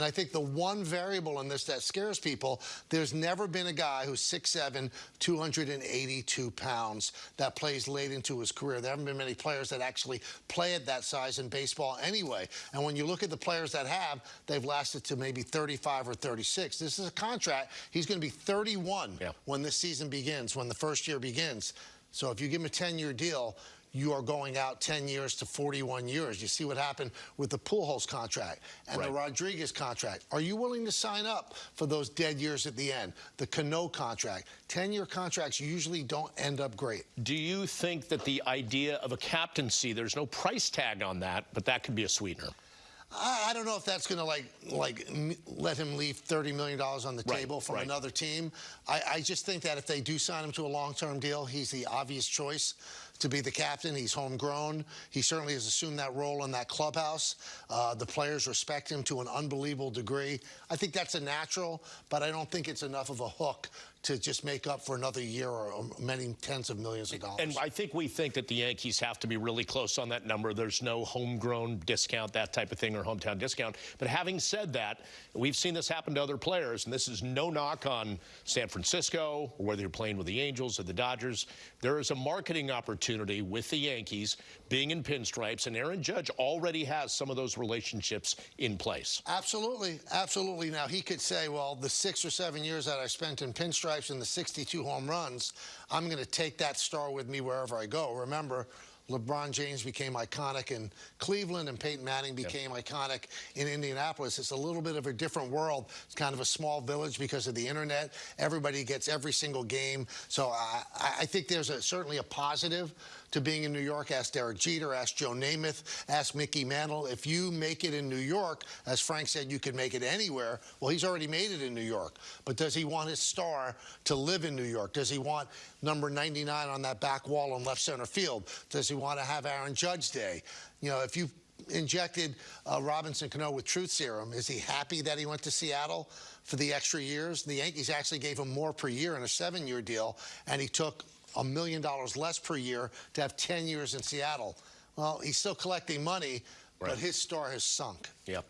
And I think the one variable in this that scares people, there's never been a guy who's 6'7", 282 pounds that plays late into his career. There haven't been many players that actually play at that size in baseball anyway. And when you look at the players that have, they've lasted to maybe 35 or 36. This is a contract. He's going to be 31 yeah. when this season begins, when the first year begins. So if you give him a 10-year deal, you are going out 10 years to 41 years. You see what happened with the Pujols contract and right. the Rodriguez contract. Are you willing to sign up for those dead years at the end? The Cano contract. 10-year contracts usually don't end up great. Do you think that the idea of a captaincy, there's no price tag on that, but that could be a sweetener? I, don't know if that's going to like like let him leave thirty million dollars on the right, table from right. another team. I, I just think that if they do sign him to a long-term deal, he's the obvious choice to be the captain. He's homegrown. He certainly has assumed that role in that clubhouse. Uh, the players respect him to an unbelievable degree. I think that's a natural, but I don't think it's enough of a hook to just make up for another year or many tens of millions of dollars. And I think we think that the Yankees have to be really close on that number. There's no homegrown discount, that type of thing, or hometown discount. But having said that, we've seen this happen to other players, and this is no knock on San Francisco, or whether you're playing with the Angels or the Dodgers. There is a marketing opportunity with the Yankees being in pinstripes, and Aaron Judge already has some of those relationships in place. Absolutely, absolutely. Now, he could say, well, the six or seven years that I spent in pinstripes, and the 62 home runs, I'm going to take that star with me wherever I go. Remember, LeBron James became iconic in Cleveland and Peyton Manning became yep. iconic in Indianapolis. It's a little bit of a different world. It's kind of a small village because of the internet. Everybody gets every single game. So I, I think there's a, certainly a positive to being in New York. Ask Derek Jeter, ask Joe Namath, ask Mickey Mantle. If you make it in New York, as Frank said, you can make it anywhere. Well, he's already made it in New York. But does he want his star to live in New York? Does he want number 99 on that back wall in left center field? Does he want to have Aaron Judge Day? You know, if you injected uh, Robinson Cano with truth serum, is he happy that he went to Seattle for the extra years? The Yankees actually gave him more per year in a seven-year deal, and he took a million dollars less per year to have 10 years in Seattle. Well, he's still collecting money, right. but his star has sunk. Yep.